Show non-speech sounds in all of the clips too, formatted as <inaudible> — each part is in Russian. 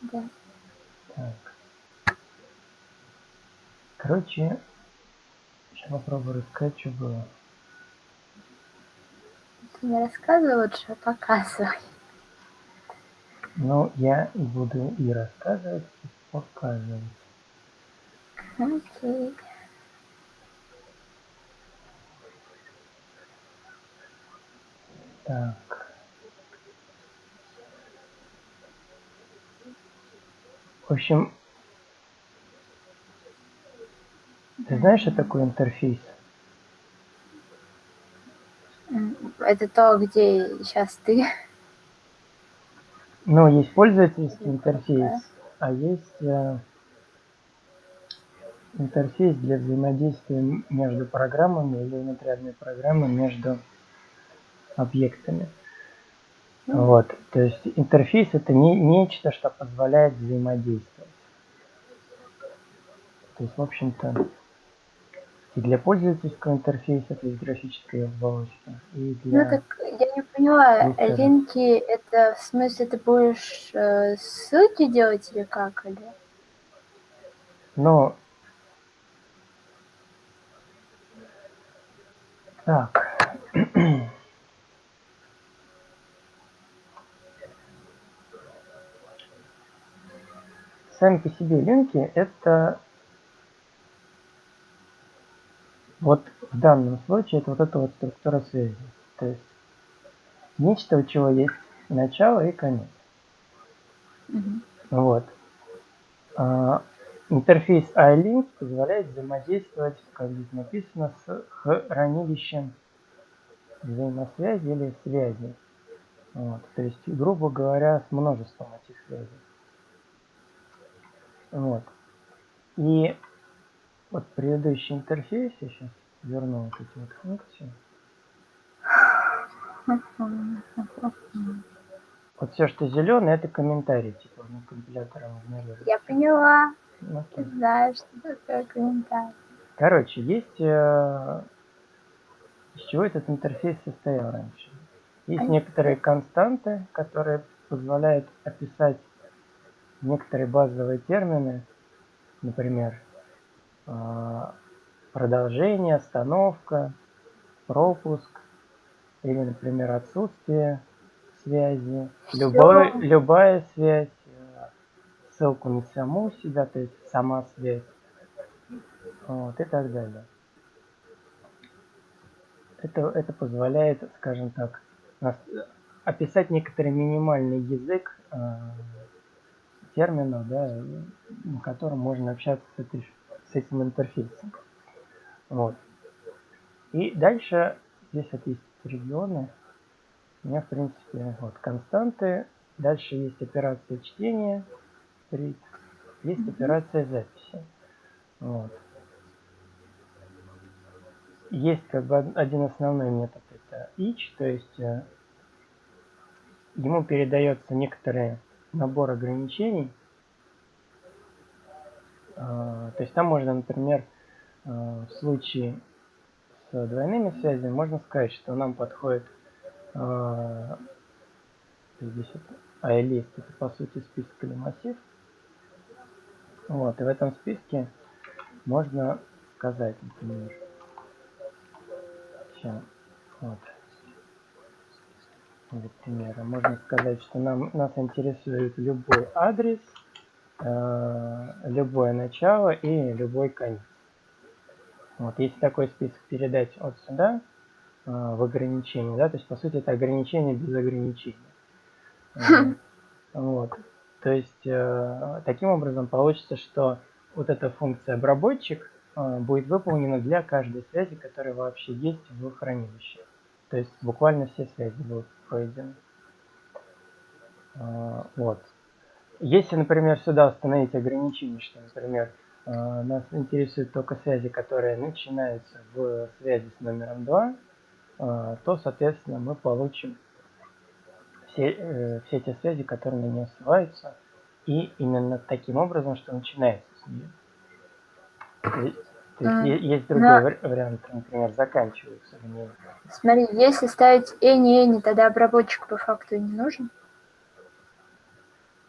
Да. Так. Короче, сейчас попробую рассказать, что было. Ты не рассказывай лучше, а показывай. Ну, я и буду и рассказывать, и показывать. Окей. Так. В общем, ты знаешь, что такое интерфейс? Это то, где сейчас ты. Ну, есть пользовательский интерфейс, а есть э, интерфейс для взаимодействия между программами или внутренней программы между объектами. Вот, то есть интерфейс это не, нечто, что позволяет взаимодействовать. То есть, в общем-то, и для пользовательского интерфейса, то есть графической оболочки, и для... Ну так я не поняла, линки это в смысле ты будешь э, ссылки делать или как? Или? Но... Так. Сами по себе линки это вот в данном случае это вот эта вот структура связи. То есть нечто, у чего есть начало и конец. Мгм. Вот. А, интерфейс iLink позволяет взаимодействовать, как здесь написано, с хранилищем взаимосвязи или связи. Вот. То есть, грубо говоря, с множеством этих связей. Вот. И вот предыдущий интерфейс, я сейчас верну вот эти вот функции. Вот все, что зеленое, это комментарий, типа, ну, компилятором игнорируется. Я поняла. Ну, Ты знаешь, что такое комментарий. Короче, есть... э, из чего этот интерфейс состоял раньше? Есть Ай. некоторые константы, которые позволяют описать некоторые базовые термины, например, э, продолжение, остановка, пропуск, или, например, отсутствие связи, любой, любая связь, э, ссылку на саму себя, то есть сама связь, вот, и так далее. Это, это позволяет, скажем так, нас- описать некоторый минимальный язык терминов, да, на котором можно общаться с, этой, с этим интерфейсом. Вот. И дальше здесь вот есть регионы. У меня, в принципе, вот константы. Дальше есть операция чтения, read, есть Мгм. операция записи. Вот. Есть как бы од- один основной метод, это each, то есть э, ему передается некоторый набор ограничений. А, То есть там можно, например, э, в случае с двойными связями можно сказать, что нам подходит э, здесь AList, это по сути список или массив. Вот, и в этом списке можно сказать, например, сейчас, вот, для примера, можно сказать, что нам, нас интересует любой адрес, э, любое начало и любой конец. Вот, если такой список передать от сюда э, в ограничение, да, то есть по сути это ограничение без ограничения. Э, Вот. То есть э, таким образом получится, что вот эта функция обработчик э, будет выполнена для каждой связи, которая вообще есть в хранилище. То есть буквально все связи будут пройдены. Э, Вот. Если, например, сюда установить ограничение, что, например, э, нас интересуют только связи, которые начинаются в связи с номером 2, э, то, соответственно, мы получим все, э, все те связи, которые на нее ссылаются, и именно таким образом, что начинается с нее. То есть, то есть другой но- вари- вариант, например, заканчиваются. Смотри, если ставить any, any, тогда обработчик по факту не нужен.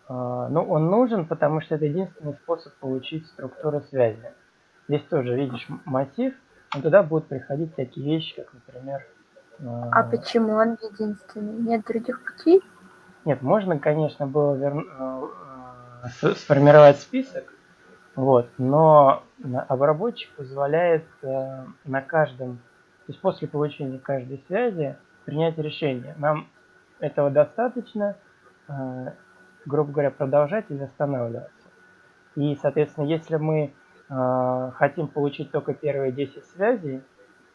А, ну, он нужен, потому что это единственный способ получить структуру связи. Здесь тоже видишь массив, но туда будут приходить такие вещи, как, например... А, а почему он единственный? Нет других путей? Нет, можно, конечно, было вер... Э, сформировать список, вот, но обработчик позволяет э, на каждом, то есть после получения каждой связи принять решение. Нам этого достаточно, э, грубо говоря, продолжать или останавливаться. И, соответственно, если мы э, хотим получить только первые 10 связей,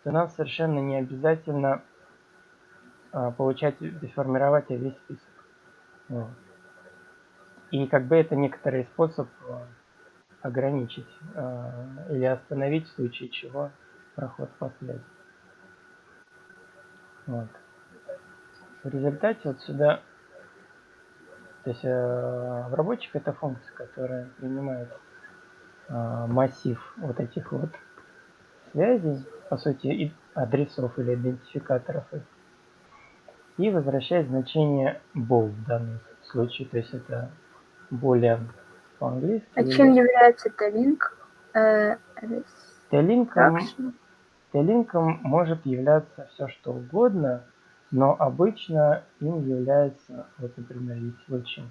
то нам совершенно не обязательно получать и формировать весь список. Вот. И как бы это некоторый способ ограничить э, или остановить в случае чего проход по связи. Вот. В результате вот сюда то есть э, обработчик это функция, которая принимает э, массив вот этих вот связей, по сути, и адресов или идентификаторов их, и возвращает значение bool в данном случае, то есть это более по-английски. А чем является t-link? Э, T-линком может являться все что угодно, но обычно им является, вот, например, есть случай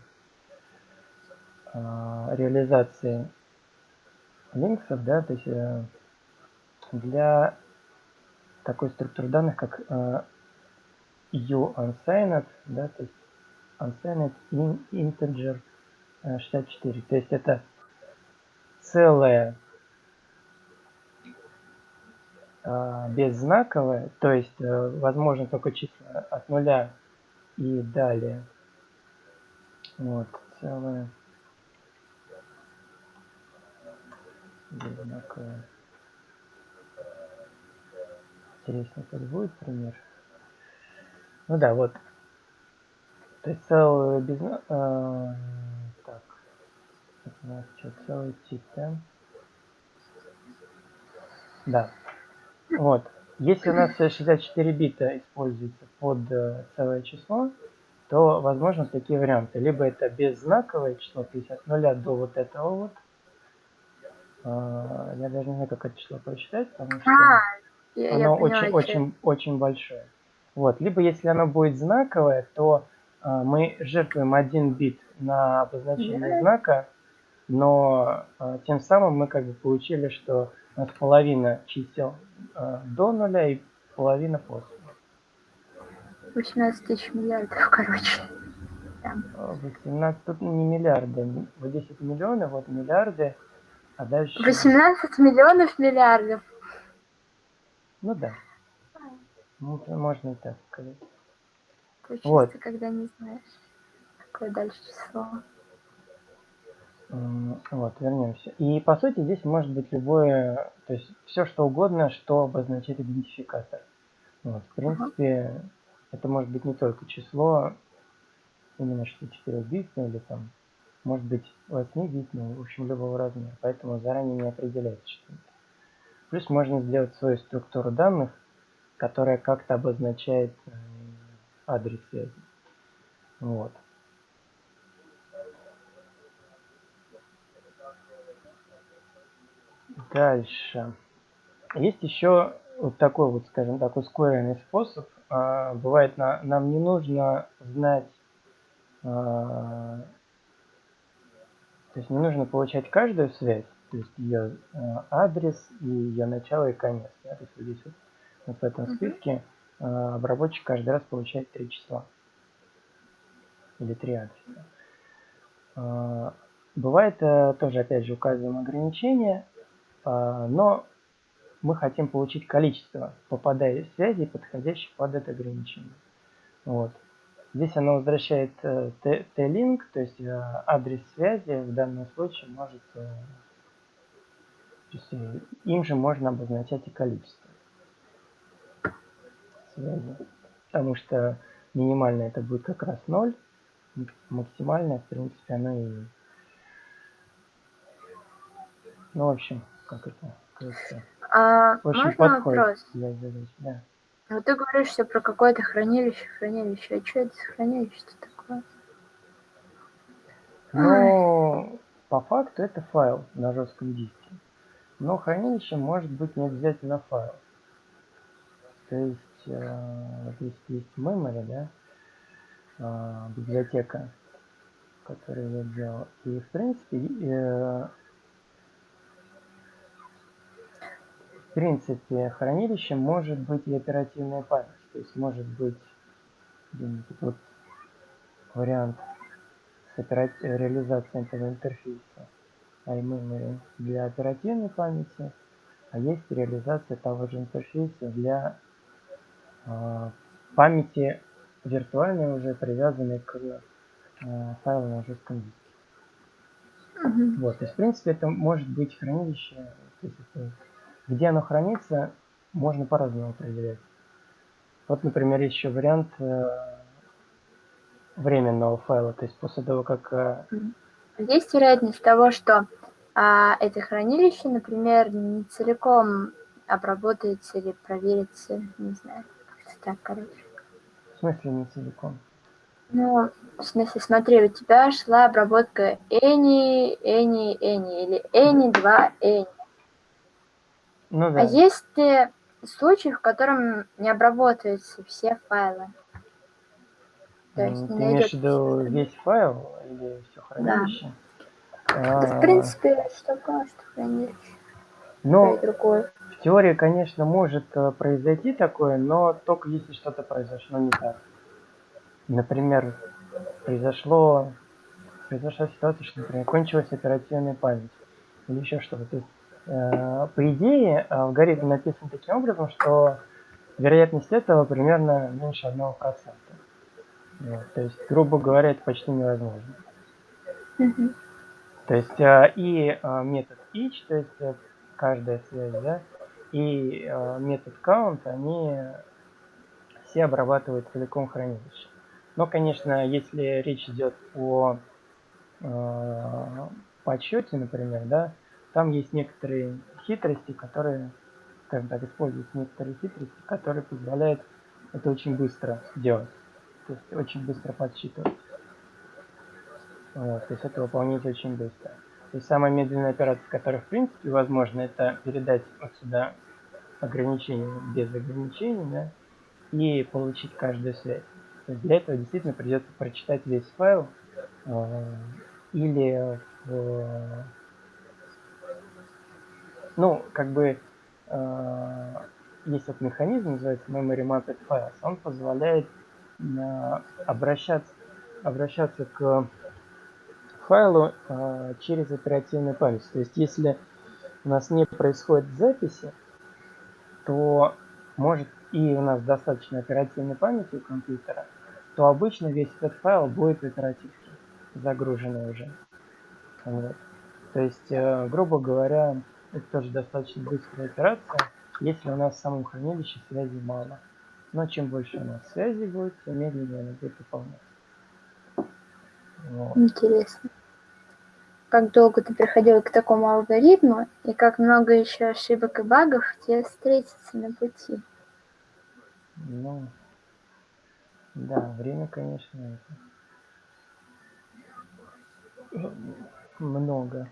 э, реализации линксов, да, то есть э, для такой структуры данных, как э, u unsigned, да, то есть unsigned in integer 64, то есть это целое а, беззнаковое, то есть э, возможно только числа от нуля и далее. Вот, целое беззнаковое. Интересно, как будет пример. Ну да, вот. То есть целое без... Э, так. Это у нас что, целый тип, да? Да. Вот. Если у нас 64 бита используется под э, целое число, то возможно такие варианты. Либо это беззнаковое число, то есть от 0 до вот этого вот. А, я даже не знаю, как это число прочитать, потому что а, оно очень-очень очень большое. Вот. Либо если оно будет знаковое, то а, мы жертвуем один бит на обозначение знака, но тем самым мы как бы получили, что у нас половина чисел э, до нуля и половина после. 18 тысяч миллиардов, короче. 18, тут не миллиарды, вот 10 миллионов, вот миллиарды, а дальше... 18 миллионов миллиардов. Ну да. Ну, можно и так сказать. То вот. когда не знаешь, какое дальше число. Вот, вернемся. И по сути здесь может быть любое, то есть все что угодно, что обозначает идентификатор. Вот, в принципе, это может быть не только число, именно 64 битное или там, может быть 8 битное, в общем, любого размера. Поэтому заранее не определяется что-то. Плюс можно сделать свою структуру данных, которая как-то обозначает э, адрес связи. Вот. Дальше. Есть еще вот такой вот, скажем так, ускоренный способ. А, бывает, на, нам не нужно знать, а, то есть не нужно получать каждую связь, то есть ее а, адрес и ее начало и конец. Да? То есть вот здесь вот, вот в этом списке а, обработчик каждый раз получает три числа или три адреса. А, бывает а, тоже, опять же, указываем ограничения но мы хотим получить количество попадающих связей, подходящих под это ограничение. Вот. Здесь оно возвращает э, T-link, то есть э, адрес связи в данном случае может, э, то есть им же можно обозначать и количество связи. Потому что минимальное это будет как раз 0, максимальное, в принципе, оно и... Ну, в общем, как это, кажется, а, очень можно вопрос? для задач, да. Вот ты говоришь все про какое-то хранилище, хранилище. А что это за хранилище такое? Но по факту это файл на жестком диске. Но хранилище может быть не обязательно файл. То есть, э, вот здесь есть memory, да, э, библиотека, которую я делал. И в принципе, э, в принципе, хранилище может быть и оперативная память. То есть может быть вот вариант с реализацией этого интерфейса iMemory для оперативной памяти, а есть реализация того же интерфейса для э, памяти виртуальной уже привязанной к э, файлу на жестком диске. Мгм. Вот, то есть, в принципе, это может быть хранилище, то есть это, где оно хранится, можно по-разному определять. Вот, например, есть еще вариант э, временного файла, то есть после того, как э, Есть вероятность того, что а, это хранилище, например, не целиком обработается или проверится, не знаю, как-то так, короче. в смысле не целиком. Ну, в смысле, смотри, у тебя шла обработка Any, Any, Any или Any 2 Any. Ну А да. есть ли случаи, в котором не обрабатываются все файлы? То есть М, не Ты имеешь в виду весь файл или все хранилище? Да, в А, принципе, что что хранилище, Ну, другое. в теории, конечно, может э, произойти такое, но только если что-то произошло не так. Например, произошло, произошла ситуация, что, например, кончилась оперативная память или еще что-то. То есть, э, по идее, алгоритм написан таким образом, что вероятность этого примерно меньше 1%. Вот, то есть, грубо говоря, это почти невозможно. Мгм. То есть э, и э, метод each, то есть э, каждая связь, да, и э, метод count, они все обрабатывают целиком хранилище. Но, конечно, если речь идет о э, подсчете, например, да, там есть некоторые хитрости, которые, скажем так, используются некоторые хитрости, которые позволяют это очень быстро делать. То есть очень быстро подсчитывать. Вот, то есть это выполнить очень быстро. То есть самая медленная операция, которая в принципе возможно, это передать вот сюда ограничение без ограничений, да, и получить каждую связь. То есть для этого действительно придется прочитать весь файл э, или в, ну, как бы э, есть вот механизм, называется Memory Mapped Files, он позволяет э, обращаться, обращаться к файлу э, через оперативную память. То есть если у нас не происходит записи, то может и у нас достаточно оперативной памяти у компьютера, то обычно весь этот файл будет в оперативке загруженный уже. Вот. То есть, э, грубо говоря, это тоже достаточно быстрая операция, если у нас в самом хранилище связи мало. Но чем больше у нас связи будет, тем медленнее она будет выполняться. Вот. Интересно. Как долго ты приходил к такому алгоритму, и как много еще ошибок и багов тебе встретится на пути? Ну, да, время, конечно, это много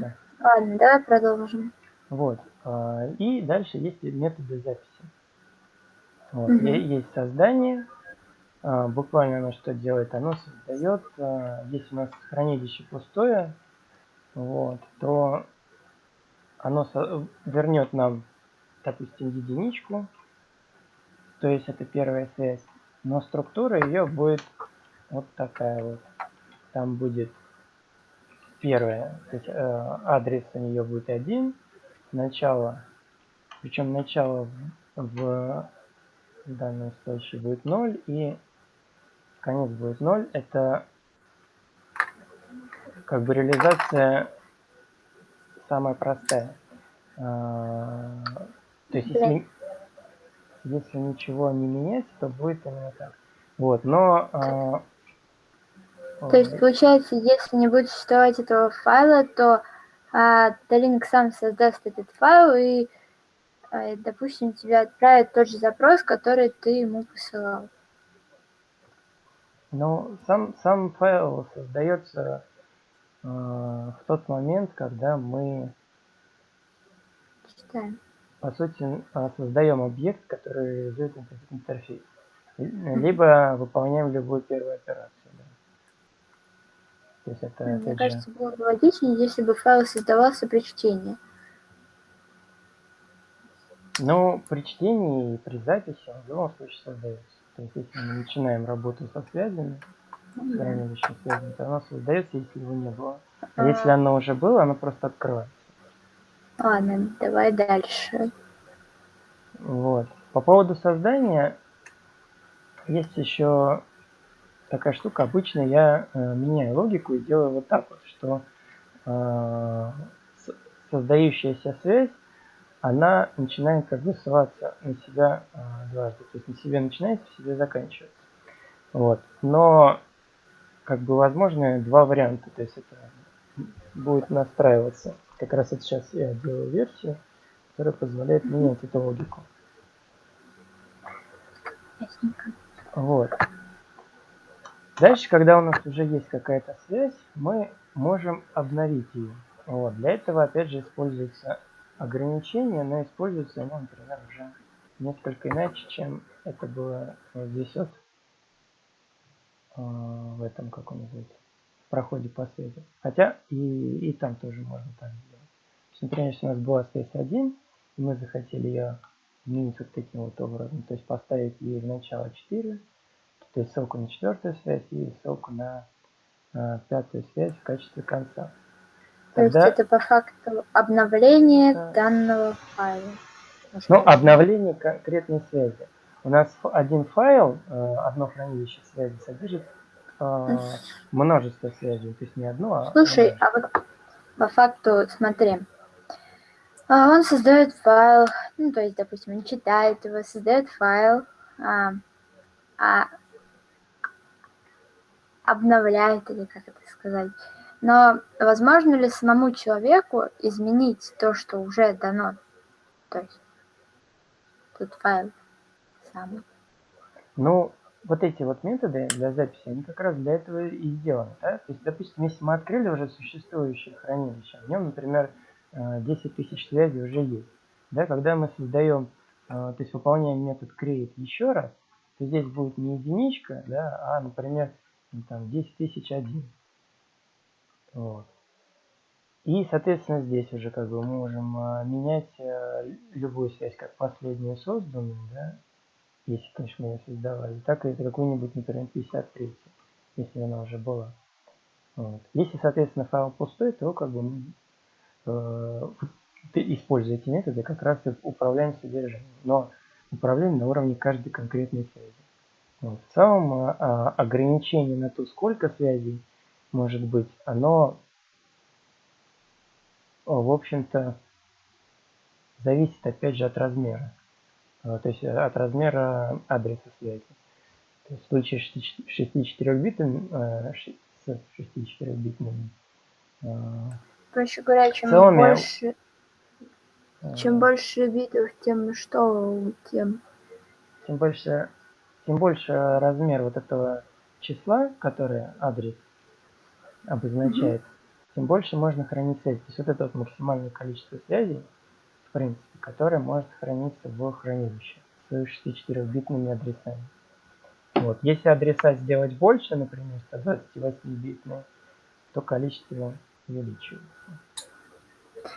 Да. Ладно, давай продолжим. Вот. а, И дальше есть методы записи. Вот. Е- Есть создание. а, Буквально оно что делает? Оно создает, а, если у нас хранилище пустое, вот, то оно вернет нам, допустим, единичку, то есть это первая связь, но структура ее будет вот такая вот. Там будет первая, то есть э, адрес у нее будет один, начало, причем начало в, в данном случае будет 0 и конец будет 0. Это как бы реализация самая простая. А, То есть если, если ничего не менять, то будет именно так. Вот, но... а, То есть, получается, если не будет существовать этого файла, то а, Талинк сам создаст этот файл и, а, допустим, тебе отправит тот же запрос, который ты ему посылал. Ну, сам, сам файл создается э, в тот момент, когда мы, Читаем. по сути, а, создаем объект, который реализует интерфейс. Либо выполняем любую первую операцию. То есть это, Мне кажется, же... было бы логичнее, если бы файл создавался при чтении. Ну, при чтении и при записи он в любом случае создается. То есть если мы начинаем работу со связями, с хранилищем связями, то оно создается, если его не было. А если оно уже было, оно просто открывается. Ладно, давай дальше. Вот. По поводу создания есть еще такая штука. Обычно я э, меняю логику и делаю вот так вот, что э, создающаяся связь она начинает как бы ссылаться на себя э, дважды. То есть на себе начинается, в себе заканчивается. Вот. Но как бы возможны два варианта. То есть это будет настраиваться. Как раз вот сейчас я делаю версию, которая позволяет менять эту логику. Вот. Дальше, когда у нас уже есть какая-то связь, мы можем обновить ее. Вот. Для этого, опять же, используется ограничения, но используется оно, например, уже несколько иначе, чем это было здесь вот э, в этом, как он называется, в проходе по связи. Хотя и, и там тоже можно так сделать. То например, если у нас была связь 1, и мы захотели ее изменить вот таким вот образом, то есть поставить ей в начало 4, то есть ссылку на четвертую связь и ссылку на э, пятую связь в качестве конца. То Тогда... есть это по факту обновление да. данного файла. Ну, обновление конкретной связи. У нас один файл, э, одно хранилище связи содержит э, множество связей, то есть не одно, а Слушай, а вот по факту, смотри, а, он создает файл, ну, то есть, допустим, он читает его, создает файл, а, а обновляет, или как это сказать, но возможно ли самому человеку изменить то, что уже дано? То есть тут файл самый. Ну, вот эти вот методы для записи, они как раз для этого и сделаны. Да? То есть, допустим, если мы открыли уже существующее хранилище, в нем, например, 10 э, тысяч связей уже есть. Да? Когда мы создаем, э, то есть выполняем метод create еще раз, то здесь будет не единичка, да, а, например, там 10 тысяч один. Вот. И, соответственно, здесь уже как бы мы можем а, менять а, любую связь, как последнюю созданную, да, если, конечно, мы ее создавали, так и какую-нибудь, например, 53, если она уже была. Вот. Если, соответственно, файл пустой, то как бы э, используя эти методы, как раз и управляем содержанием. Но управляем на уровне каждой конкретной связи. Вот. В целом, а, ограничение на то, сколько связей может быть, оно, в общем-то, зависит опять же от размера. А, то есть от размера адреса связи. То есть в случае 64-битным, э, с 64-битным а, Проще говоря, чем целыми, больше э, чем больше битов, тем что, тем... Тем больше, тем больше размер вот этого числа, которое адрес обозначает, тем больше можно хранить связь. То есть вот это вот максимальное количество связей, в принципе, которое может храниться в хранилище с 64-битными адресами. Вот. Если адреса сделать больше, например, 128-битные, то количество увеличивается.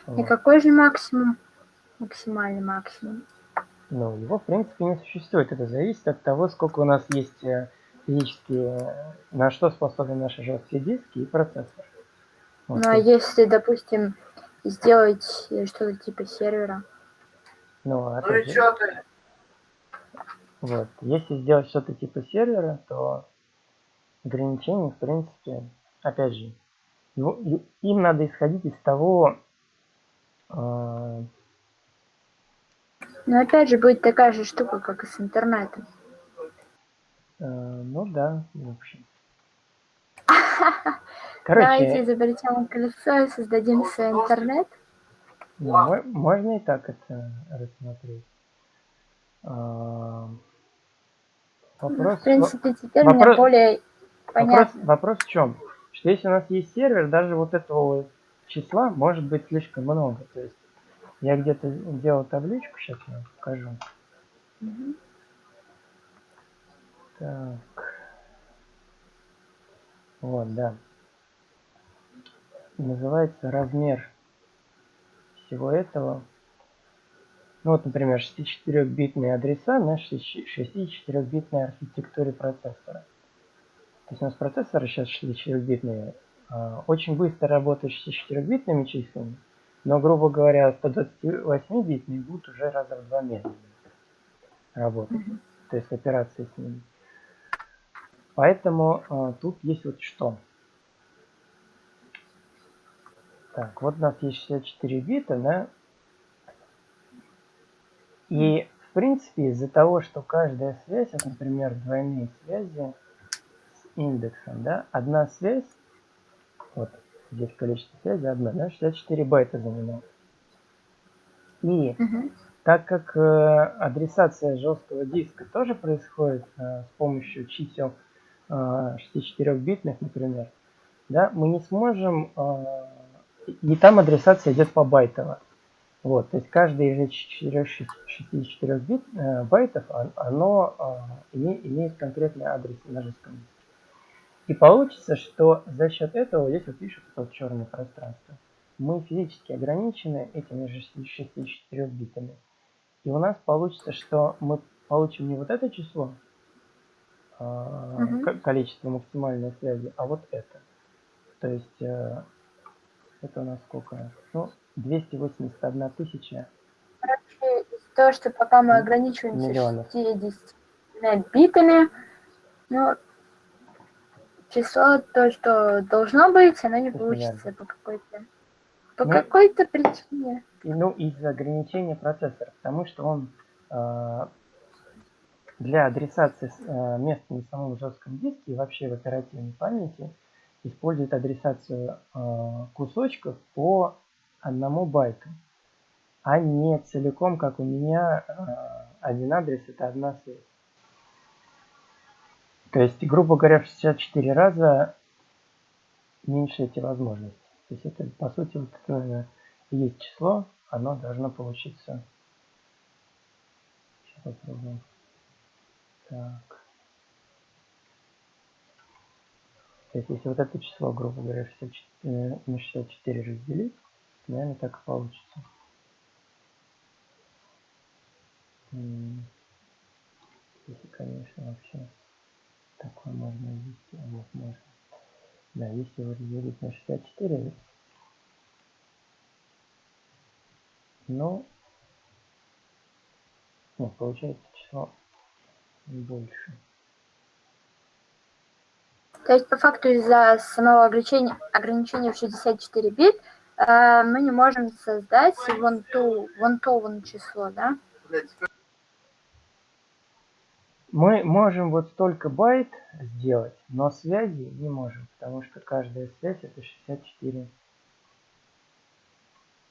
Вот. И какой же максимум? Максимальный максимум? Ну, его, в принципе, не существует. Это зависит от того, сколько у нас есть э, физически, на что способны наши жесткие диски и процессор. Вот. Ну а если, допустим, сделать что-то типа сервера? Ну, а ну и что ты? Вот. Если сделать что-то типа сервера, то ограничения, в принципе, опять же, его, им надо исходить из того... Э... Но опять же будет такая же штука, как и с интернетом. Э, ну да, в общем. <laughs> Короче, Давайте изобретем колесо и создадим свой интернет. Ну, можно и так это рассмотреть. А, вопрос, в принципе, теперь вопрос, меня более Вопрос, вопрос в чем? Что если у нас есть сервер, даже вот этого числа может быть слишком много. То есть я где-то делал табличку, сейчас я вам покажу. Угу. Так. Вот, да. Называется размер всего этого. Ну вот, например, 64-битные адреса на 64-битной архитектуре процессора. То есть у нас процессоры сейчас 64-битные, а, очень быстро работают 64-битными числами, но, грубо говоря, 128-битные будут уже раза в два медленнее работать. Mm -hmm. То есть операции с ними. Поэтому а, тут есть вот что. Так, вот у нас есть 64 бита, да? И, в принципе, из-за того, что каждая связь, вот, например, двойные связи с индексом, да, одна связь, вот здесь количество связей одна, да, 64 байта занимает. И угу. так как э, адресация жесткого диска тоже происходит э, с помощью чисел э, 64-битных, например, да, мы не сможем, э, и там адресация идет по байтово. Вот, то есть каждый из 64 бит, э, байтов, оно э, имеет конкретный адрес на жестком диске. И получится, что за счет этого, здесь вот пишут вот черное пространство, мы физически ограничены этими же 64 битами. И у нас получится, что мы получим не вот это число, угу. количество максимальной связи, а вот это. То есть э, это у нас сколько? Ну, 281 тысяча. Короче, того, что пока мы ограничиваемся миллионов. 60 битами, ну, число, то, что должно быть, оно не получится по какой-то по ну, какой-то причине. Ну, из-за ограничения процессора, потому что он э, для адресации э, места на самом жестком диске и вообще в оперативной памяти использует адресацию э, кусочков по одному байту, а не целиком, как у меня, э, один адрес это одна связь. То есть, грубо говоря, в 64 раза меньше эти возможности. То есть это, по сути, вот это есть число, оно должно получиться. Сейчас попробуем. Так. То есть, если вот это число, грубо говоря, 64, на 64 разделить, наверное, так и получится. Если, конечно, вообще такое можно ввести. А вот можно. Да, если его разделить на 64, ну, нет, получается число больше. То есть, по факту, из-за самого ограничения, ограничения в 64 бит э, мы не можем создать вон, ту, вон то вон число, да? Мы можем вот столько байт сделать, но связи не можем, потому что каждая связь это 64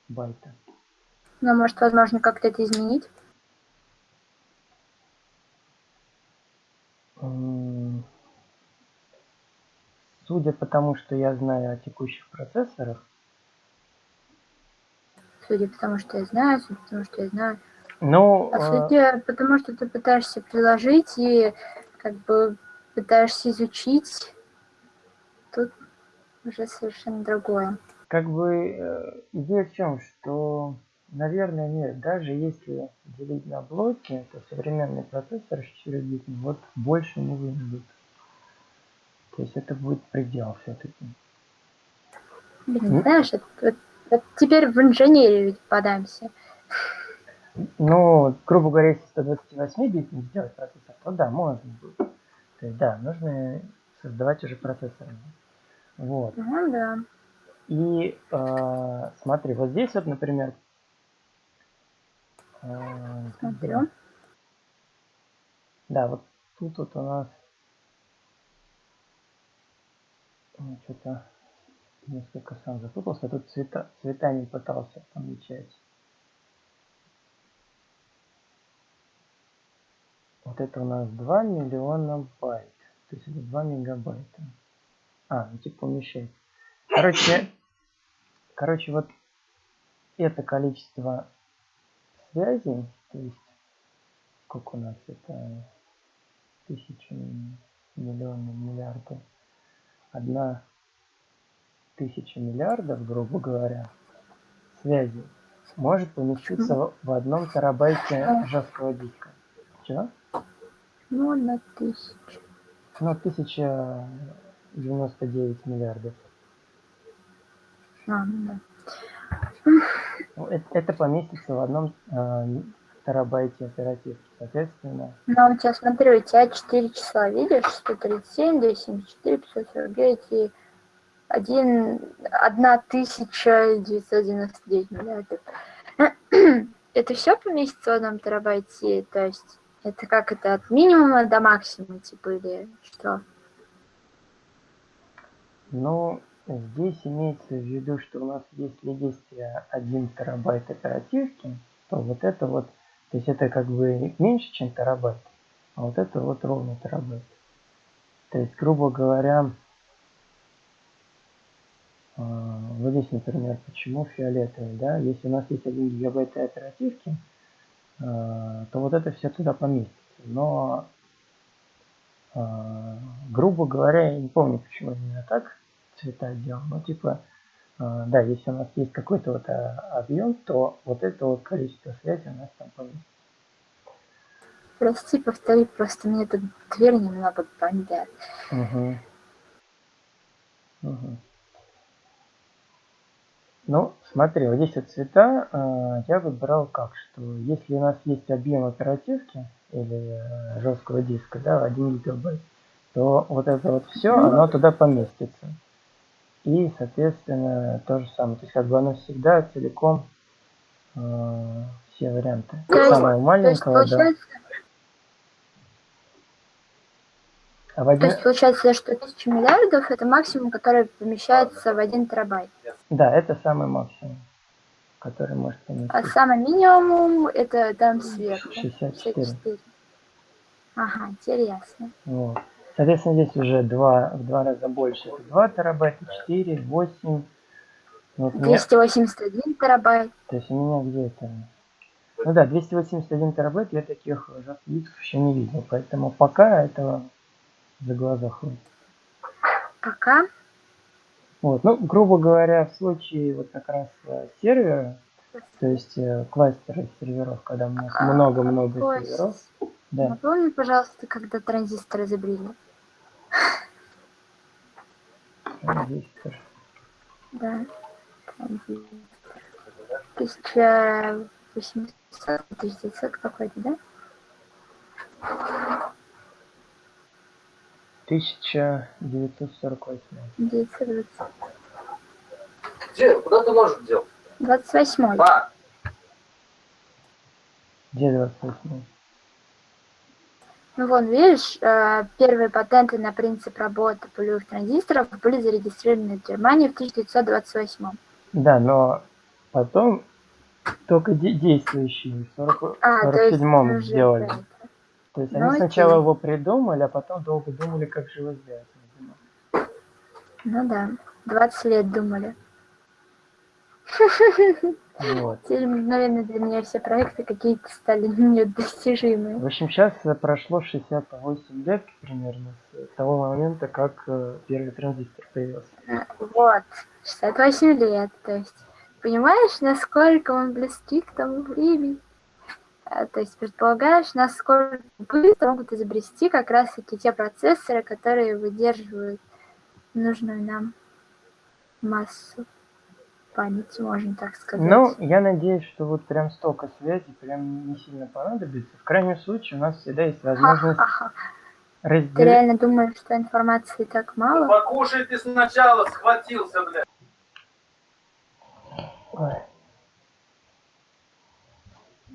байта. Но может возможно как-то это изменить? Судя по тому, что я знаю о текущих процессорах. Судя по тому, что я знаю, судя по тому, что я знаю. Ну, по а... сути, потому что ты пытаешься приложить и как бы пытаешься изучить, тут уже совершенно другое. Как бы э, идея в чем, что, наверное, нет, даже если делить на блоки, то современный процессор 4 вот больше не выведут. То есть это будет предел все-таки. Блин, знаешь, это, это, это теперь в инженерию подаемся. Ну, грубо говоря, если 128 бит не сделать процессор, то да, можно будет. То есть да, нужно создавать уже процессоры. Вот. Ну да. И э, смотри, вот здесь вот, например, э, Смотрю. Да, вот тут вот у нас ну, что-то несколько сам запутался. Тут цвета, цветами пытался помечать. Вот это у нас 2 миллиона байт. То есть это 2 мегабайта. А, ну типа умещается. Короче, короче, вот это количество связей, то есть сколько у нас это тысячи, миллионы, миллиарды, одна тысяча миллиардов, грубо говоря, связей может поместиться в одном терабайте жесткого диска. Чего? Ну, на тысячу. Ну, тысяча девяносто девять миллиардов. А, ну да. Ну, это, это поместится в одном э, терабайте оперативки, соответственно. Ну, у тебя, смотри, у тебя 4 числа, видишь? 137, 274, 549 и 1, 1999 миллиардов. <clears throat> Это все поместится в одном терабайте? То есть это как это от минимума до максимума, типа, или что? Ну, здесь имеется в виду, что у нас если есть 1 терабайт оперативки, то вот это вот, то есть это как бы меньше, чем терабайт, а вот это вот ровно терабайт. То есть, грубо говоря, а, вот здесь, например, почему фиолетовый, да, если у нас есть 1 гигабайт оперативки, то вот это все туда поместится. Но, а, грубо говоря, я не помню, почему именно так, цвета делал. Ну, типа, э, да, если у нас есть какой-то вот э, объем, то вот это вот количество связи у нас там поместится. Прости, повтори, просто мне тут дверь немного бомбят. Угу. Угу. Ну, смотри, вот здесь вот цвета э, я выбирал как, что если у нас есть объем оперативки или э, жесткого диска, да, 1 гигабайт, то вот это вот все, оно туда поместится. И, соответственно, то же самое. То есть, как бы оно всегда целиком э, все варианты. То есть, да. А в один... То есть получается, что 1000 миллиардов это максимум, который помещается в 1 терабайт. Да, это самый максимум, который может поместиться. А самый минимум это там сверху. 64. 64. Ага, интересно. Вот. Соответственно, здесь уже два, в два раза больше. Это 2 терабайта, 4, 8. Вот 281 меня... терабайт. То есть у меня где то Ну да, 281 терабайт я таких дисков еще не видел. Поэтому пока этого за глаза хватит. Пока? Вот, ну, грубо говоря, в случае вот как раз э, сервера, то есть э, кластера серверов, когда у нас а, много-много серверов, да. Напомни, пожалуйста, когда транзистор изобрели. Транзистор. Да, транзистор. 1800, 1900 какой-то, да? 1948. 920. Где? Куда ты можешь делать? 28. А. Где 28? Ну вон, видишь, э, первые патенты на принцип работы полевых транзисторов были зарегистрированы в Германии в 1928. Да, но потом только действующие в 40, а, 47 сделали. Это. То есть они сначала его придумали, а потом долго думали, как же его сделать. Ну да, 20 лет думали. Вот. <laughs> Теперь мгновенно для меня все проекты какие-то стали <laughs> недостижимые. В общем, сейчас прошло 68 лет примерно с того момента, как э, первый транзистор появился. Вот, 68 лет, то есть, понимаешь, насколько он близки к тому времени? А, то есть предполагаешь, насколько быстро могут изобрести как раз-таки те процессоры, которые выдерживают нужную нам массу памяти, можно так сказать. Ну, я надеюсь, что вот прям столько связей прям не сильно понадобится. В крайнем случае у нас всегда есть возможность разделить... Ты реально думаешь, что информации так мало? Ну, покушай ты сначала, схватился, блядь. Ой.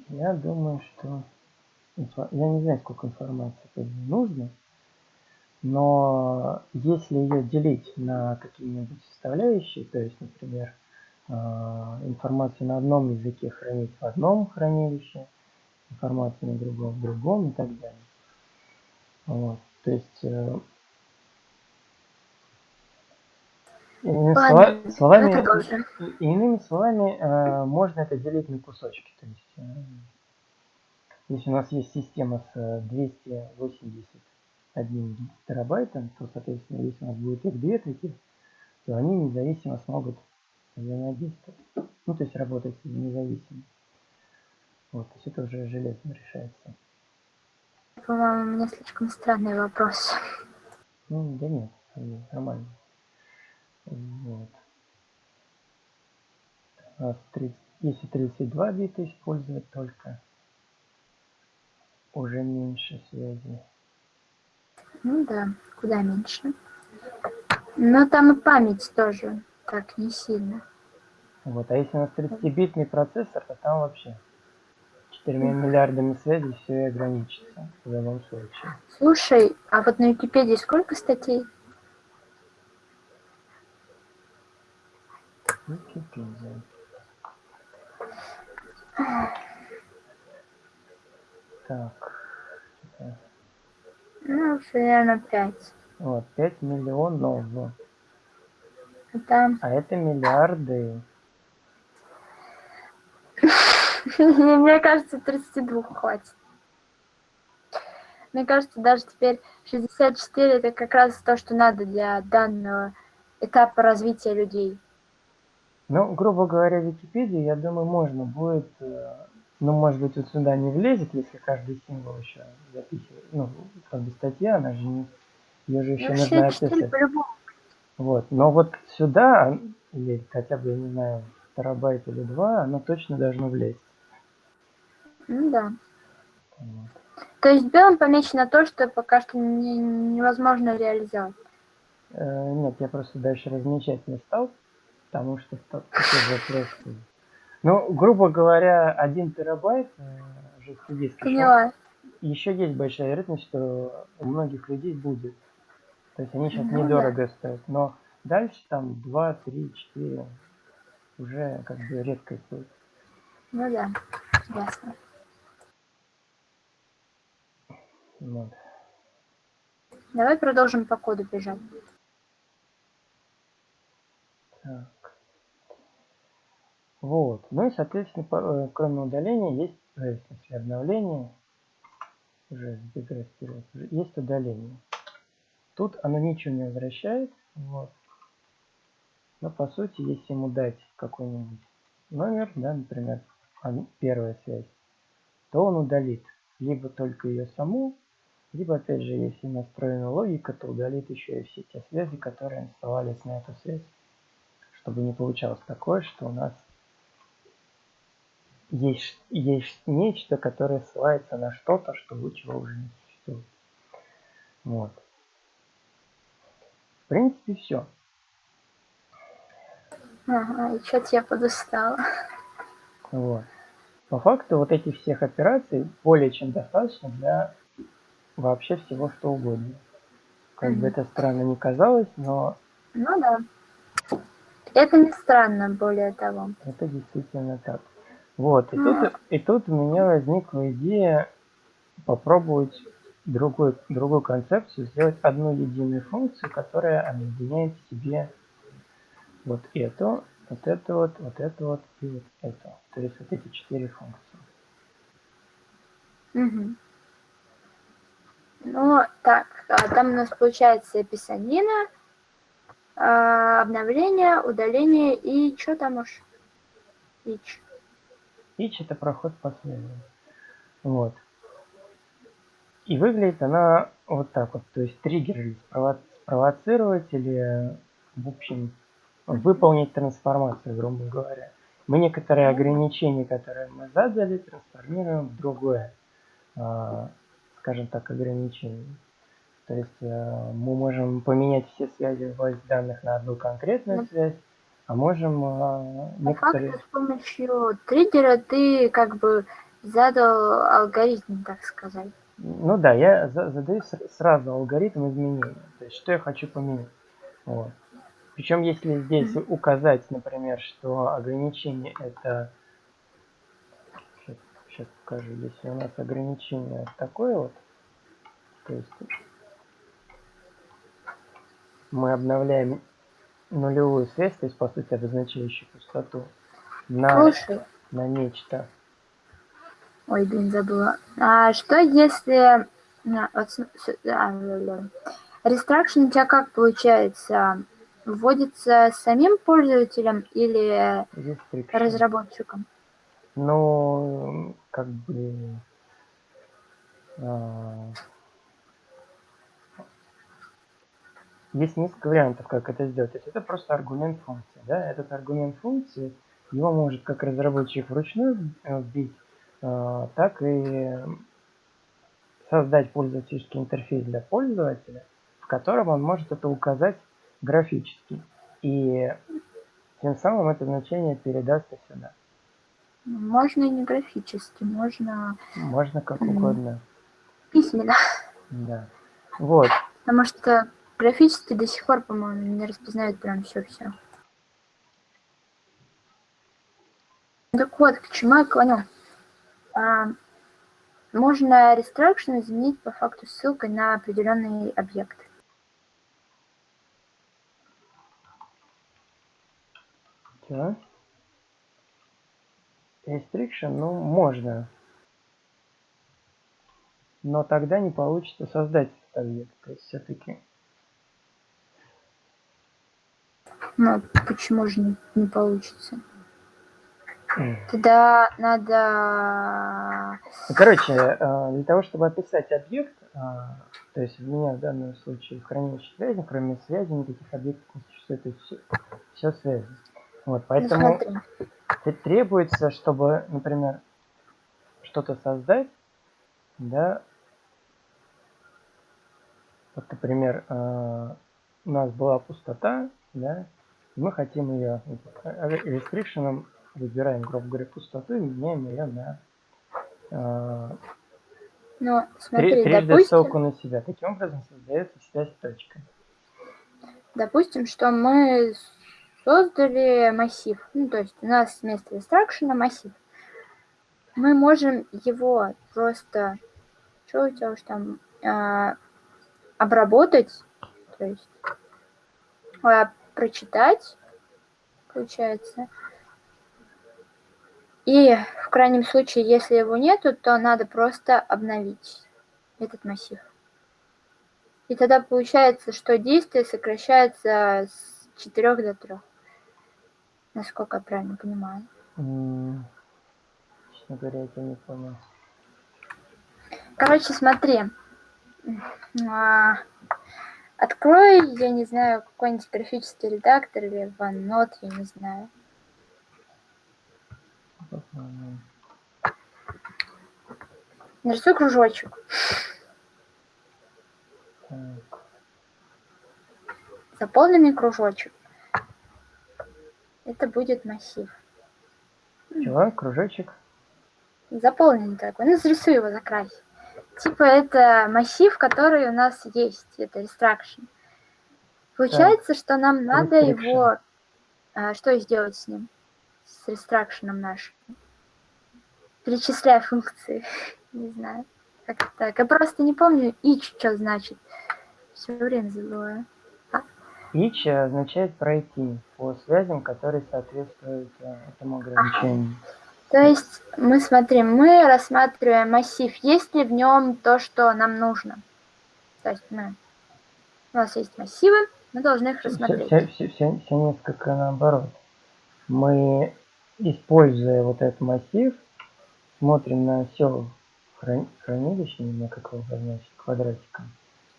Я думаю, что... Я не знаю, сколько информации нужно, но если ее делить на какие-нибудь составляющие, то есть, например, а, информацию на одном языке хранить в одном хранилище, информацию на другом в другом и так далее. Вот. То есть, э, Иными, Ладно, слова- словами, продолжим. иными словами, э, можно это делить на кусочки. То есть, э, если у нас есть система с э, 281 терабайтом, то, соответственно, если у нас будет их две таких, то они независимо смогут взаимодействовать. Ну, то есть работать независимо. Вот, то есть это уже железно решается. По-моему, у меня слишком странный вопрос. Ну, да нет, нормально. Вот. Нас 30, если 32 бита использовать только, уже меньше связи. Ну да, куда меньше. Но там и память тоже так не сильно. Вот. А если у нас 30-битный процессор, то там вообще 4 миллиардами связей все и ограничится в любом случае. Слушай, а вот на Википедии сколько статей? Википедия. Так. Ну, примерно пять. Вот, 5 миллионов. А там... А это миллиарды. <laughs> Мне кажется, 32 хватит. Мне кажется, даже теперь 64 это как раз то, что надо для данного этапа развития людей. Ну, грубо говоря, Википедию, я думаю, можно будет, э, ну, может быть, вот сюда не влезет, если каждый символ еще записывать. Ну, как бы статья, она же не, ее же еще Ну, нужно 64 описать. Вот, но вот сюда, или хотя бы, я не знаю, терабайт или два, оно точно должно влезть. Ну да. Вот. То есть белым помечено то, что пока что не- невозможно реализовать. Э, Нет, я просто дальше размечать не стал, потому что та- такой вопрос. Ну, грубо говоря, один терабайт э, жесткий диск. еще- Поняла. еще есть большая вероятность, что у многих людей будет. То есть они сейчас Ну недорого стоят. Но дальше там 2, 3, 4 уже как бы редкость будет. Ну да, ясно. Вот. Давай продолжим по коду бежать. Так. Вот. Ну и, соответственно, э, кроме удаления есть, э, в смысле, обновления, уже уже есть удаление. Тут оно ничего не возвращает. Вот. Но по сути, если ему дать какой-нибудь номер, да, например, он- первая связь, то он удалит либо только ее саму, либо, опять же, если настроена логика, то удалит еще и все те связи, которые оставались на эту связь чтобы не получалось такое, что у нас есть, есть нечто, которое ссылается на что-то, что чего уже не существует. Вот. В принципе, все. Ага, и что-то я подустала. Вот. По факту вот этих всех операций более чем достаточно для вообще всего что угодно. Как бы Мгм. это странно не казалось, но Ну да. Это не странно, более того. Это действительно так. Вот, и тут, и тут у меня возникла идея попробовать другой, другую концепцию, сделать одну единую функцию, которая объединяет в себе вот эту, вот это вот, вот это вот и вот это. То есть вот эти четыре функции. Мгм. Ну, так, а там у нас получается писанина, а, обновление, удаление и что там уж? Ич. Each это проход последний. Вот. И выглядит она вот так вот. То есть триггер или спрово- спровоцировать или, в общем, выполнить трансформацию, грубо говоря. Мы некоторые ограничения, которые мы задали, трансформируем в другое, а, скажем так, ограничение. То есть э, мы можем поменять все связи в базе данных на одну конкретную Ну. связь, а можем По некоторые... факту с помощью триггера ты как бы задал алгоритм, так сказать. Ну да, я за- задаю сразу алгоритм изменения. То есть, что я хочу поменять. Вот. Причем, если здесь указать, например, что ограничение это... Сейчас, покажу. Если у нас ограничение такое вот, то есть мы обновляем нулевую связь, то есть, по сути, обозначающую пустоту, на, Слушай, на нечто. ой, блин, забыла. А что если... а, вот а, ля-ля. Restriction у тебя как получается? Вводится самим пользователем или Restriction. разработчиком? Ну, как бы... а, Есть несколько вариантов, как это сделать. То есть это просто аргумент функции. Да? Этот аргумент функции, его может как разработчик вручную э, вбить, э, так и создать пользовательский интерфейс для пользователя, в котором он может это указать графически. И тем самым это значение передастся сюда. Можно и не графически, можно Можно как угодно. письменно. Да. Вот. Потому что графически до сих пор, по-моему, не распознают прям все-все. Так вот, к чему я клоню. А, можно restriction изменить по факту ссылкой на определенный объект. Чего? Restriction, ну, можно. Но тогда не получится создать объект. То есть все-таки Ну, почему же не, не получится? Тогда надо... Ну, короче, э, для того, чтобы описать объект, э, то есть у меня в данном случае в хранилище связи, кроме связи никаких объектов не существует, то есть все, все связи. Вот, Ну, поэтому т- требуется, чтобы, например, что-то создать, да, вот, например, э, у нас была пустота, да, мы хотим ее restriction выбираем, грубо говоря, пустоту и меняем ее на э, Ну, Три- смотри, трижды допустим, ссылку на себя. Таким образом создается связь точка. допустим, что мы создали массив. Ну, то есть у нас вместо instruction массив. Мы можем его просто... Что у тебя уж там? а, обработать. То есть а, прочитать, получается. И в крайнем случае, если его нету, то надо просто обновить этот массив. И тогда получается, что действие сокращается с 4 до 3. Насколько я правильно понимаю. Честно говоря, я не понял. Короче, смотри. Открой, я не знаю, какой-нибудь графический редактор или OneNote, я не знаю. Нарисуй кружочек. так. Заполненный кружочек. Это будет массив. Чего? Кружочек? Заполненный такой. Ну, зарисуй его, закрась. Типа это массив, который у нас есть. Это restriction. Получается, что нам надо Restriction. его... а, что сделать с ним? С restriction нашим. Перечисляя функции. <laughs> Не знаю. Как так. Я просто не помню each, что значит. Все время забываю. Each означает пройти по связям, которые соответствуют э, этому ограничению. <laughs> То есть мы смотрим, мы рассматриваем массив, есть ли в нем то, что нам нужно. То есть мы, у нас есть массивы, мы должны их рассмотреть. все, все, все- все несколько наоборот. Мы, используя вот этот массив, смотрим на все хранилище, не знаю, как его обозначить, квадратиком.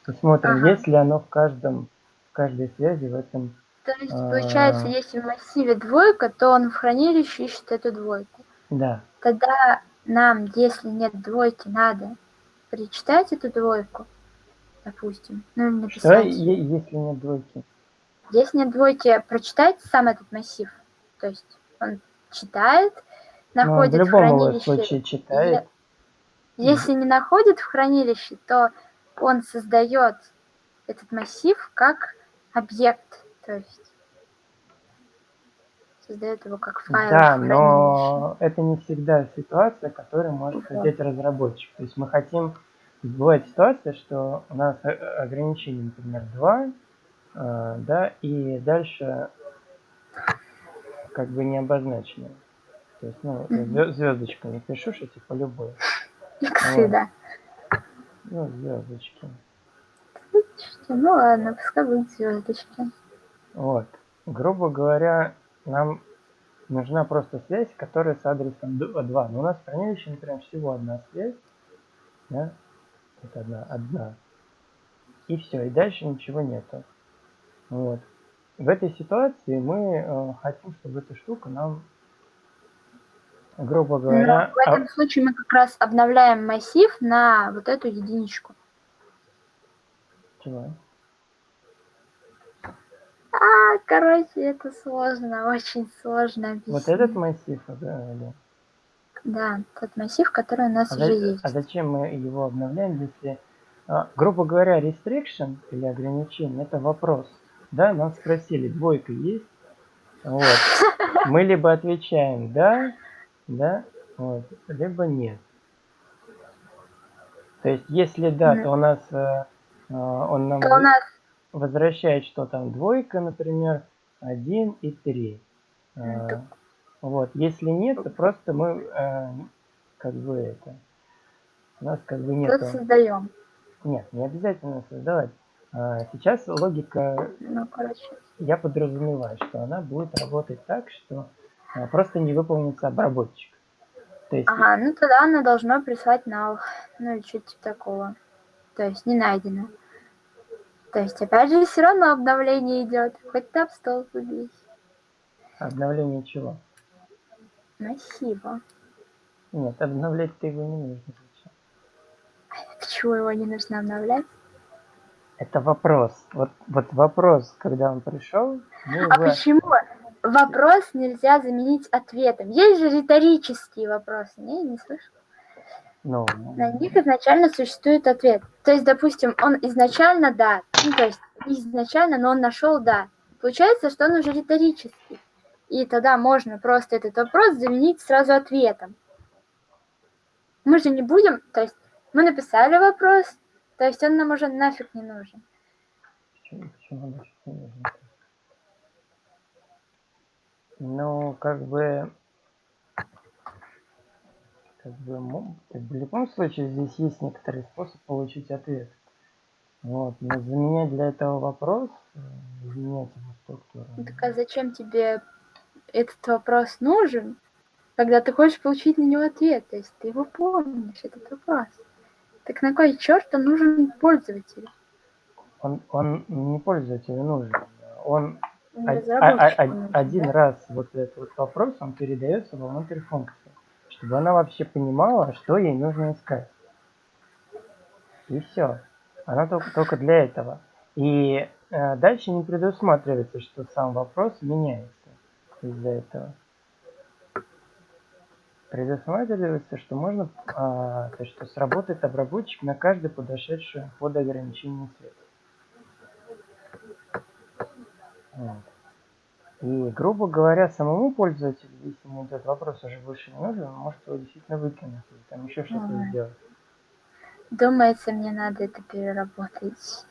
И смотрим, Ага. есть ли оно в каждом, в каждой связи в этом То есть А. получается, если в массиве двойка, то он в хранилище ищет эту двойку. Да, Тогда нам, если нет двойки, надо перечитать эту двойку, допустим, ну или что, написать. е- если нет двойки? Если нет двойки, прочитать сам этот массив. То есть он читает, Ну, в находит в любом хранилище случае читает. Если не находит в хранилище, то он создает этот массив как объект, то есть создает его как файл Да, но это не всегда ситуация, которую может Да. хотеть разработчик. То есть мы хотим... Бывает ситуация, что у нас ограничение, например, 2, А, да, и дальше как бы не обозначено. То есть, ну, Мгм. звездочками пишу, что типа любой. Иксы, Вот. да. Ну, звездочки. Ну ладно, пускай будут звездочки. Вот. Грубо говоря, нам нужна просто связь, которая с адресом 2. Но у нас в хранилище, например, всего одна связь. Да? Это одна, одна. И все, и дальше ничего нету. Вот. В этой ситуации мы э, хотим, чтобы эта штука нам, грубо говоря... Но в этом случае мы как раз обновляем массив на вот эту единичку. Чего? А, короче, это сложно, очень сложно объяснить. Вот этот массив, да, или? Да, тот массив, который у нас а уже за, есть. А зачем мы его обновляем, если, а, грубо говоря, restriction или ограничение, это вопрос. Да, нас спросили, двойка есть? Вот. <laughs> Мы либо отвечаем да, да, вот, либо нет. То есть, если да, то у нас э, э, он нам то у нас... возвращает, что там двойка, например, 1 и 3. Э, вот, если нет, то просто мы э, как бы это. У нас как бы нет. Создаем. Нет, не обязательно создавать. А, сейчас логика, ну, короче. я подразумеваю, что она будет работать так, что а, просто не выполнится обработчик. То есть... Ага, ну тогда она должна прислать null, ну или что-то типа такого. То есть не найдено. То есть опять же все равно обновление идет, хоть там стол убей. Обновление чего? Массива. Нет, обновлять-то его не нужно. Почему его не нужно обновлять? Это вопрос. Вот, вот вопрос, когда он пришел. А его... почему вопрос нельзя заменить ответом? Есть же риторические вопросы, не, не слышу. Ну, На них изначально существует ответ. То есть, допустим, он изначально да, ну то есть изначально, но он нашел да. Получается, что он уже риторический. И тогда можно просто этот вопрос заменить сразу ответом. Мы же не будем, то есть мы написали вопрос, то есть он нам уже нафиг не нужен. Почему, почему нафиг не нужен? Ну, как бы, как бы, в любом случае здесь есть некоторый способ получить ответ. Вот, но заменять для этого вопрос, э, изменять его структуру. Так а зачем тебе этот вопрос нужен, когда ты хочешь получить на него ответ? То есть ты его помнишь, этот вопрос. Так на кой черт он нужен пользователю? Он, он не пользователю нужен. Он а, а, а, один да? раз вот этот вот вопрос, он передается вовнутрь функции, чтобы она вообще понимала, что ей нужно искать. И все. Она только, только для этого. И э, дальше не предусматривается, что сам вопрос меняется из-за этого предусматривается, что можно, а, то, что сработает обработчик на каждый подошедший под ограничение света. Вот. И, грубо говоря, самому пользователю, если ему этот вопрос уже больше не нужен, он может его действительно выкинуть или там еще что-то ага. сделать. Думается, мне надо это переработать.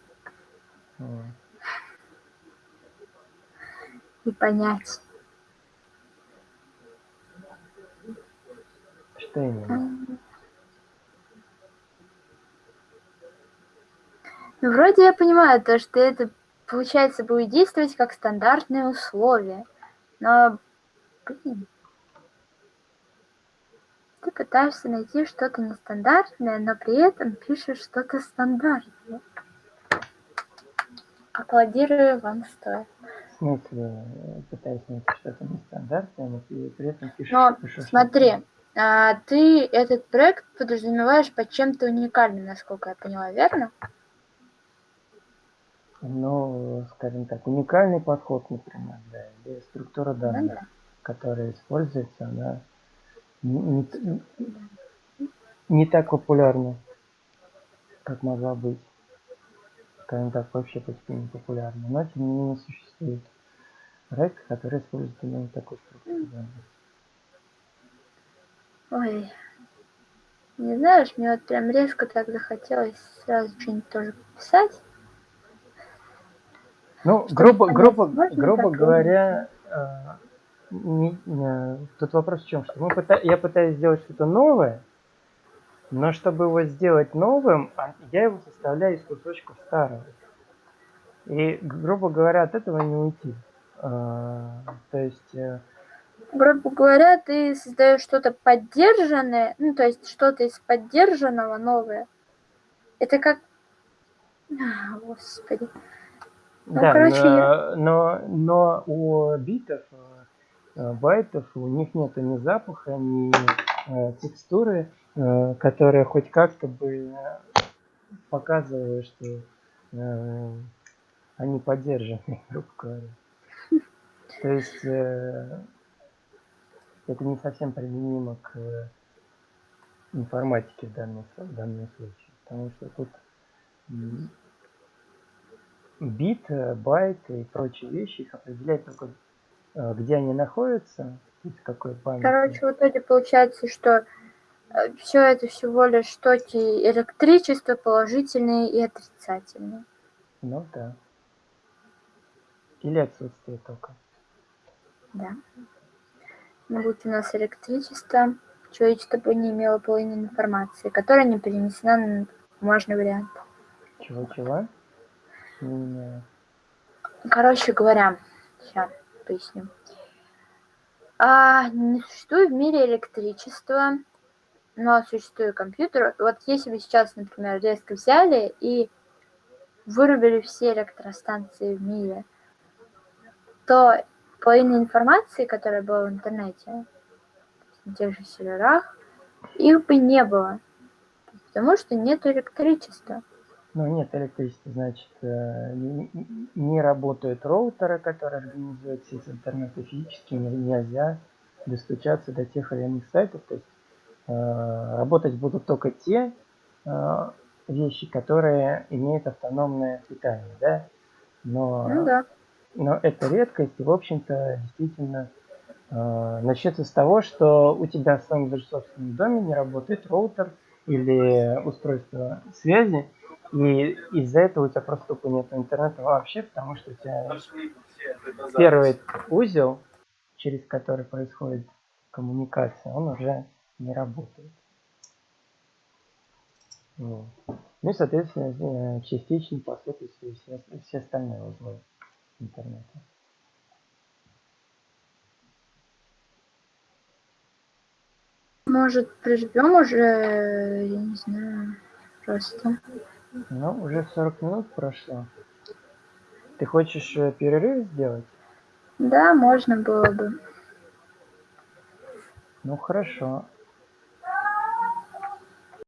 И понять. Что именно? Ну, вроде я понимаю то, что это, получается, будет действовать как стандартные условия. Но, блин, ты пытаешься найти что-то нестандартное, но при этом пишешь что-то стандартное. Аплодирую вам стоит. В смысле, пытаюсь найти что-то нестандартное, но при этом пишешь, но, пишешь смотри, а, ты этот проект подразумеваешь под чем-то уникальным, насколько я поняла, верно? Ну, скажем так, уникальный подход, например, да, или структура данных, ну, да. которая используется, она не, не, не так популярна, как могла быть. Скажем так, вообще почти не популярна. Но, тем не менее, существует проект, который использует именно такую структуру данных. Ой, не знаешь, мне вот прям резко так захотелось сразу что-нибудь тоже писать. Ну, грубо, грубо, грубо говоря, а, не- не- тут вопрос в чем, что мы пыта- я пытаюсь сделать что-то новое, но чтобы его сделать новым, а, я его составляю из кусочков старого. И, грубо говоря, от этого не уйти. А, То есть, э, грубо говоря, ты создаешь что-то поддержанное, ну, то есть что-то из поддержанного новое. Это как... А, Господи. Ну, да, короче, но, но, но у битов, э, байтов, у них нету ни запаха, ни э, текстуры, э, которая хоть как-то бы показывала, что они поддержаны, <laughs> грубо говоря. То есть это не совсем применимо к информатике в данном, в данном случае. Потому что тут бит, э, байт и прочие вещи, их определяет только э, где они находятся, то есть какой памяти. Короче, в итоге получается, что все это всего лишь токи электричества положительные и отрицательные. Ну да. Или отсутствие тока. Да. Но будь у нас электричество, человечество бы не имело половины информации, которая не перенесена на бумажный вариант. Чего-чего? Меняю. Короче говоря, сейчас поясню. А, не существует в мире электричества, но существует компьютер. Вот если бы сейчас, например, резко взяли и вырубили все электростанции в мире, то половина информации, которая была в интернете, на тех же серверах, их бы не было, потому что нет электричества. Ну, нет электричества, значит, э, не, работают роутеры, которые организуют сеть интернета физически, не- нельзя достучаться до тех или иных сайтов. То есть э, работать будут только те э, вещи, которые имеют автономное питание, да? Но, Ну да. но это редкость, и, в общем-то, действительно э, начнется с того, что у тебя в своем даже собственном доме не работает роутер или устройство связи, и из-за этого у тебя просто тупо нет интернета вообще, потому что у тебя первый узел, через который происходит коммуникация, он уже не работает. Вот. Ну и, соответственно, частично по сути все, все остальные узлы интернета. Может, прижмем уже, я не знаю, просто. Ну, уже 40 минут прошло. Ты хочешь э, перерыв сделать? Да, можно было бы. Ну хорошо.